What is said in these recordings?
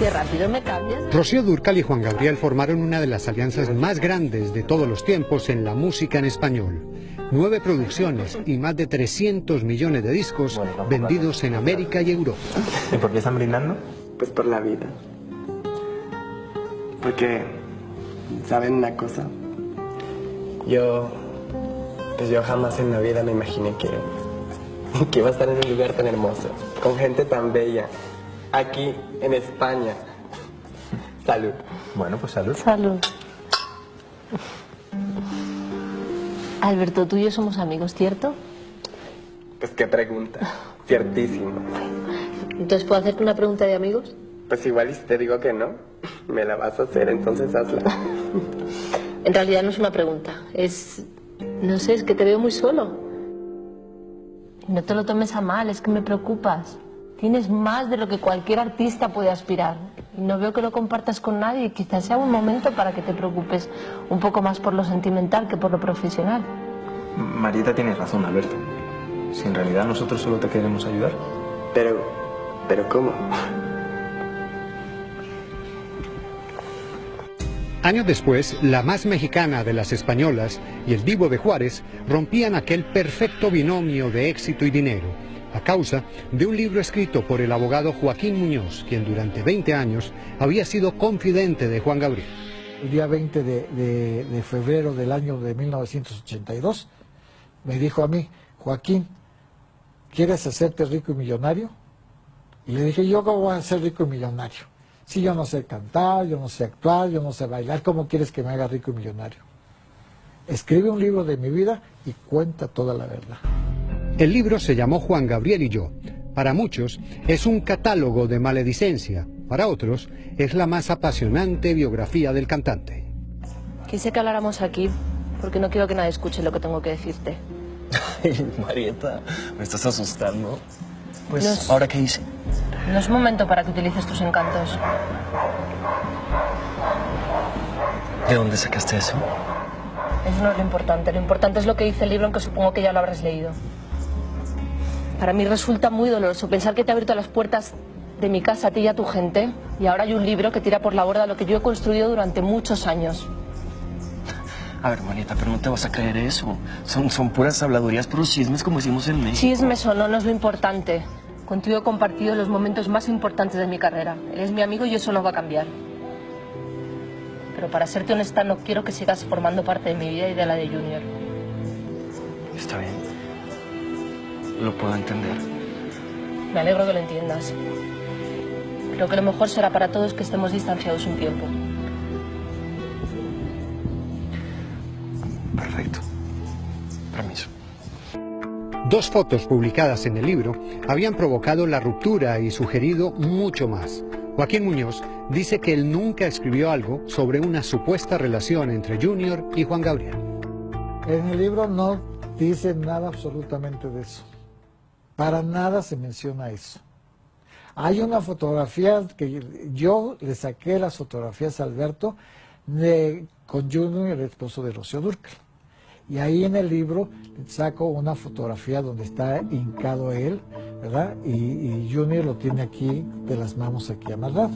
Qué rápido me cambias. Rocío Durcal y Juan Gabriel formaron una de las alianzas más grandes de todos los tiempos en la música en español. Nueve producciones y más de 300 millones de discos vendidos en América y Europa. ¿Y por qué están brindando? Pues por la vida. Porque, ¿saben una cosa? Yo, pues yo jamás en la vida me imaginé que, que iba a estar en un lugar tan hermoso, con gente tan bella, aquí en España. Salud. Bueno, pues salud. Salud. Alberto, tú y yo somos amigos, ¿cierto? Pues qué pregunta. Ciertísimo. Entonces, ¿puedo hacerte una pregunta de amigos? Pues igual y si te digo que no, me la vas a hacer, entonces hazla. En realidad no es una pregunta, es... No sé, es que te veo muy solo. No te lo tomes a mal, es que me preocupas. Tienes más de lo que cualquier artista puede aspirar. Y no veo que lo compartas con nadie y quizás sea un momento para que te preocupes un poco más por lo sentimental que por lo profesional. Marieta tiene razón, Alberto. Si en realidad nosotros solo te queremos ayudar. Pero, pero ¿cómo? Años después, la más mexicana de las españolas y el Divo de Juárez rompían aquel perfecto binomio de éxito y dinero, a causa de un libro escrito por el abogado Joaquín Muñoz, quien durante 20 años había sido confidente de Juan Gabriel. El día 20 de, de- febrero del año de 1982 me dijo a mí, Joaquín, ¿quieres hacerte rico y millonario? Y le dije, ¿yo cómo voy a ser rico y millonario? Si yo no sé cantar, yo no sé actuar, yo no sé bailar, ¿cómo quieres que me haga rico y millonario? Escribe un libro de mi vida y cuenta toda la verdad. El libro se llamó Juan Gabriel y yo. Para muchos es un catálogo de maledicencia, para otros es la más apasionante biografía del cantante. Quise que habláramos aquí porque no quiero que nadie escuche lo que tengo que decirte. Ay, Marieta, me estás asustando. Pues, No es- ¿ahora qué hice? No es momento para que utilices tus encantos. ¿De dónde sacaste eso? Eso no es lo importante. Lo importante es lo que dice el libro, aunque supongo que ya lo habrás leído. Para mí resulta muy doloroso pensar que te ha abierto las puertas de mi casa a ti y a tu gente y ahora hay un libro que tira por la borda lo que yo he construido durante muchos años. A ver, Marieta, pero no te vas a creer eso. Son, son puras habladurías, puros chismes como hicimos en México. Chismes o no, no es lo importante. Contigo he compartido los momentos más importantes de mi carrera. Eres mi amigo y eso no va a cambiar. Pero para serte honesta, no quiero que sigas formando parte de mi vida y de la de Junior. Está bien. Lo puedo entender. Me alegro que lo entiendas. Creo que lo mejor será para todos que estemos distanciados un tiempo. Perfecto. Permiso. Dos fotos publicadas en el libro habían provocado la ruptura y sugerido mucho más. Joaquín Muñoz dice que él nunca escribió algo sobre una supuesta relación entre Junior y Juan Gabriel. En el libro no dice nada absolutamente de eso. Para nada se menciona eso. Hay una fotografía que yo le saqué las fotografías a Alberto de, con Junior, el esposo de Rocío Durcal. Y ahí en el libro saco una fotografía donde está hincado él, ¿verdad? Y, Junior lo tiene aquí de las manos aquí amarrado.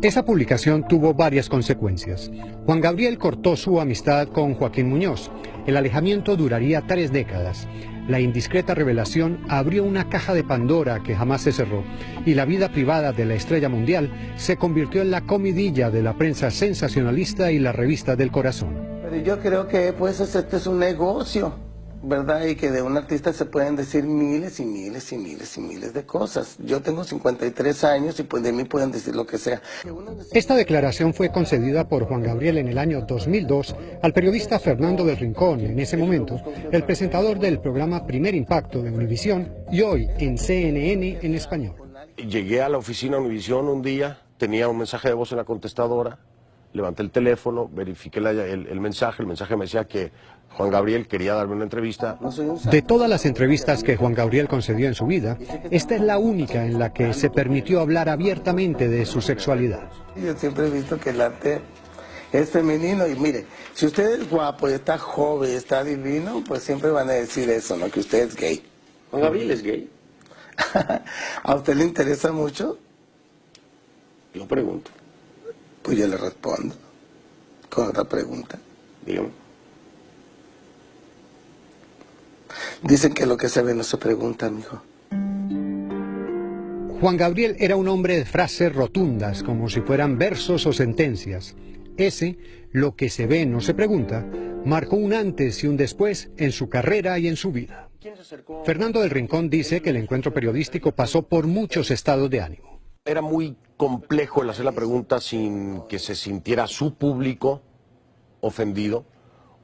Esa publicación tuvo varias consecuencias. Juan Gabriel cortó su amistad con Joaquín Muñoz. El alejamiento duraría tres décadas. La indiscreta revelación abrió una caja de Pandora que jamás se cerró y la vida privada de la estrella mundial se convirtió en la comidilla de la prensa sensacionalista y la revista del corazón. Pero yo creo que pues este es un negocio, ¿verdad? Y que de un artista se pueden decir miles y miles y miles y miles de cosas. Yo tengo 53 años y pues de mí pueden decir lo que sea. Esta declaración fue concedida por Juan Gabriel en el año 2002 al periodista Fernando del Rincón, en ese momento el presentador del programa Primer Impacto de Univisión y hoy en CNN en español. Llegué a la oficina Univisión un día, tenía un mensaje de voz en la contestadora, levanté el teléfono, verifiqué la- el, el mensaje, el mensaje me decía que Juan Gabriel quería darme una entrevista. De todas las entrevistas que Juan Gabriel concedió en su vida, esta es la única en la que se permitió hablar abiertamente de su sexualidad. Yo siempre he visto que el arte es femenino y mire, si usted es guapo y está joven, está divino, pues siempre van a decir eso, ¿no? Que usted es gay. Juan Gabriel es gay. ¿A usted le interesa mucho? Yo pregunto. Pues yo le respondo con otra pregunta. Dígame. Dicen que lo que se ve no se pregunta, mijo. Juan Gabriel era un hombre de frases rotundas, como si fueran versos o sentencias. Ese, lo que se ve no se pregunta, marcó un antes y un después en su carrera y en su vida. Fernando del Rincón dice que el encuentro periodístico pasó por muchos estados de ánimo. Era muy complejo el hacer la pregunta sin que se sintiera su público ofendido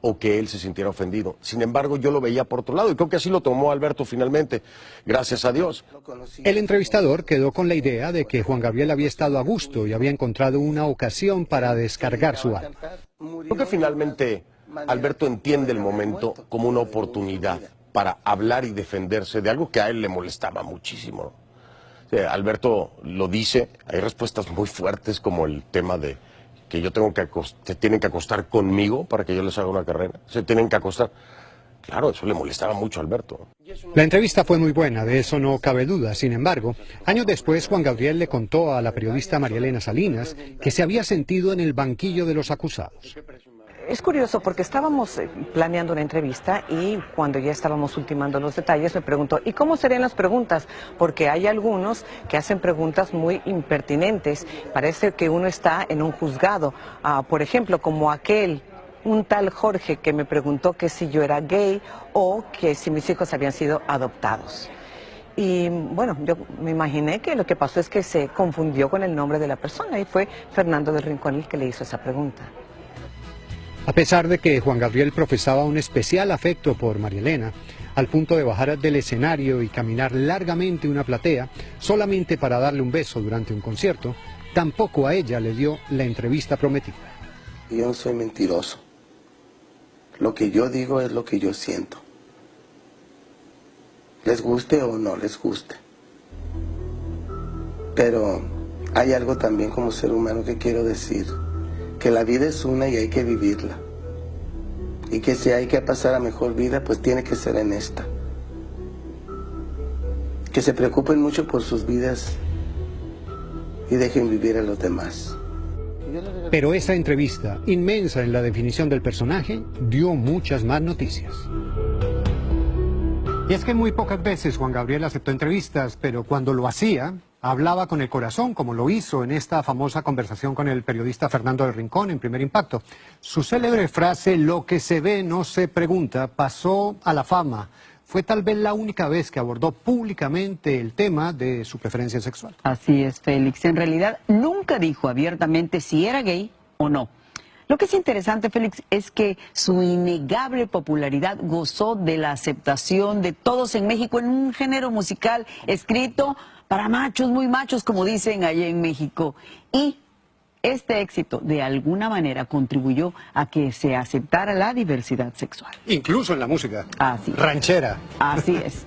o que él se sintiera ofendido. Sin embargo, yo lo veía por otro lado y creo que así lo tomó Alberto finalmente, gracias a Dios. El entrevistador quedó con la idea de que Juan Gabriel había estado a gusto y había encontrado una ocasión para descargar su alma. Creo que finalmente Alberto entiende el momento como una oportunidad para hablar y defenderse de algo que a él le molestaba muchísimo. Alberto lo dice, hay respuestas muy fuertes como el tema de que yo tengo que se tienen que acostar conmigo para que yo les haga una carrera, se tienen que acostar. Claro, eso le molestaba mucho a Alberto. La entrevista fue muy buena, de eso no cabe duda. Sin embargo, años después Juan Gabriel le contó a la periodista María Elena Salinas que se había sentido en el banquillo de los acusados. Es curioso porque estábamos eh, planeando una entrevista y cuando ya estábamos ultimando los detalles me preguntó, ¿y cómo serían las preguntas? Porque hay algunos que hacen preguntas muy impertinentes. Parece que uno está en un juzgado. Ah, por ejemplo, como aquel un tal Jorge que me preguntó que si yo era gay o que si mis hijos habían sido adoptados. Y bueno, yo me imaginé que lo que pasó es que se confundió con el nombre de la persona y fue Fernando del Rincón el que le hizo esa pregunta. A pesar de que Juan Gabriel profesaba un especial afecto por María Elena, al punto de bajar del escenario y caminar largamente una platea solamente para darle un beso durante un concierto, tampoco a ella le dio la entrevista prometida. Yo soy mentiroso. Lo que yo digo es lo que yo siento. Les guste o no les guste. Pero hay algo también como ser humano que quiero decir que la vida es una y hay que vivirla. Y que si hay que pasar a mejor vida, pues tiene que ser en esta. Que se preocupen mucho por sus vidas y dejen vivir a los demás. Pero esa entrevista, inmensa en la definición del personaje, dio muchas más noticias. Y es que muy pocas veces Juan Gabriel aceptó entrevistas, pero cuando lo hacía, hablaba con el corazón, como lo hizo en esta famosa conversación con el periodista Fernando del Rincón en Primer Impacto. Su célebre frase, lo que se ve no se pregunta, pasó a la fama. Fue tal vez la única vez que abordó públicamente el tema de su preferencia sexual. Así es, Félix. En realidad nunca dijo abiertamente si era gay o no. Lo que es interesante, Félix, es que su innegable popularidad gozó de la aceptación de todos en México en un género musical escrito para machos, muy machos, como dicen allá en México. Y este éxito de alguna manera contribuyó a que se aceptara la diversidad sexual. Incluso en la música. Así. Ranchera. Así es.